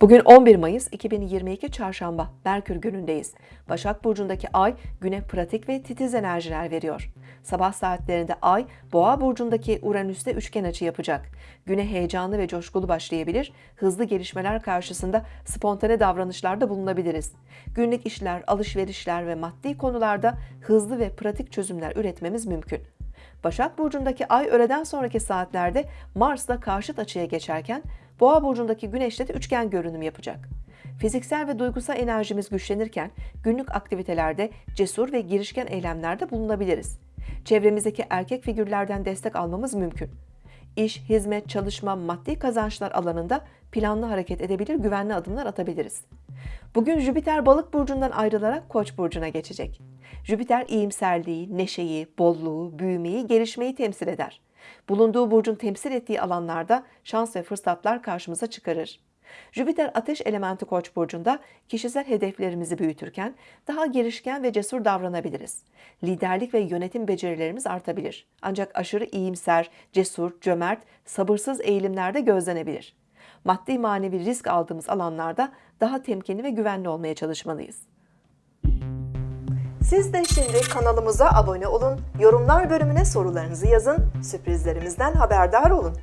Bugün 11 Mayıs 2022 Çarşamba, Merkür günündeyiz. Başak Burcu'ndaki ay güne pratik ve titiz enerjiler veriyor. Sabah saatlerinde ay Boğa Burcu'ndaki Uranüs'te üçgen açı yapacak. Güne heyecanlı ve coşkulu başlayabilir, hızlı gelişmeler karşısında spontane davranışlarda bulunabiliriz. Günlük işler, alışverişler ve maddi konularda hızlı ve pratik çözümler üretmemiz mümkün. Başak Burcu'ndaki ay öğleden sonraki saatlerde Mars'la karşıt açıya geçerken Boğa burcundaki güneşle de üçgen görünüm yapacak. Fiziksel ve duygusal enerjimiz güçlenirken günlük aktivitelerde cesur ve girişken eylemlerde bulunabiliriz. Çevremizdeki erkek figürlerden destek almamız mümkün. İş, hizmet, çalışma, maddi kazançlar alanında planlı hareket edebilir, güvenli adımlar atabiliriz. Bugün Jüpiter balık burcundan ayrılarak koç burcuna geçecek. Jüpiter iyimserliği, neşeyi, bolluğu, büyümeyi, gelişmeyi temsil eder. Bulunduğu burcun temsil ettiği alanlarda şans ve fırsatlar karşımıza çıkarır. Jüpiter ateş elementi koç burcunda kişisel hedeflerimizi büyütürken daha girişken ve cesur davranabiliriz. Liderlik ve yönetim becerilerimiz artabilir. Ancak aşırı iyimser, cesur, cömert, sabırsız eğilimlerde gözlenebilir. Maddi manevi risk aldığımız alanlarda daha temkinli ve güvenli olmaya çalışmalıyız. Siz de şimdi kanalımıza abone olun, yorumlar bölümüne sorularınızı yazın, sürprizlerimizden haberdar olun.